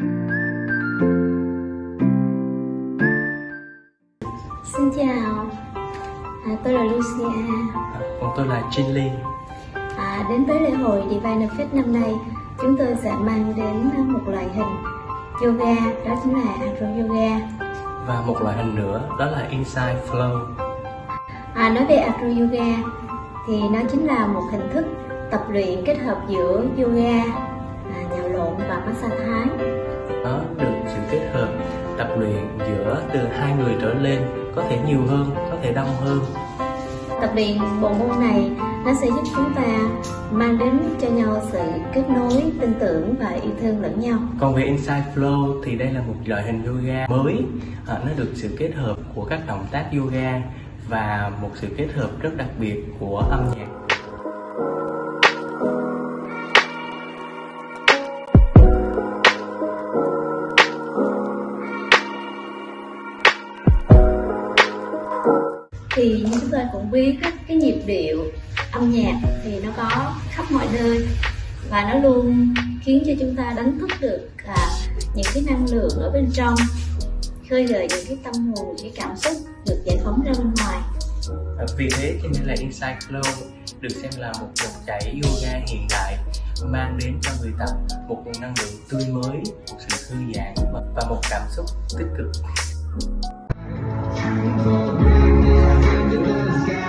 Xin chào, à, tôi là Lucia. À, còn tôi là Jin Lee. À, đến với lễ hội Divine Fest năm nay, chúng tôi sẽ mang đến một loại hình yoga, đó chính là Acro Yoga. Và một loại hình nữa đó là Inside Flow. À, nói về Acro Yoga thì nó chính là một hình thức tập luyện kết hợp giữa yoga, à, nhào lộn và massage Thái. Nó được sự kết hợp tập luyện giữa từ hai người trở lên, có thể nhiều hơn, có thể đông hơn. Tập luyện bộ môn này nó sẽ giúp chúng ta mang đến cho nhau sự kết nối, tin tưởng và yêu thương lẫn nhau. Còn về Inside Flow thì đây là một loại hình yoga mới, à, nó được sự kết hợp của các động tác yoga và một sự kết hợp rất đặc biệt của âm nhạc. Thì như chúng ta cũng biết cái nhịp điệu âm nhạc thì nó có khắp mọi nơi và nó luôn khiến cho chúng ta đánh thức được à, những cái năng lượng ở bên trong khơi gợi những cái tâm hồn những cái cảm xúc được giải phóng ra bên ngoài à, vì thế cho nên là Inside Flow được xem là một dòng chảy yoga hiện đại mang đến cho người tập một nguồn năng lượng tươi mới, một sự thư giãn và một cảm xúc tích cực. Obrigado.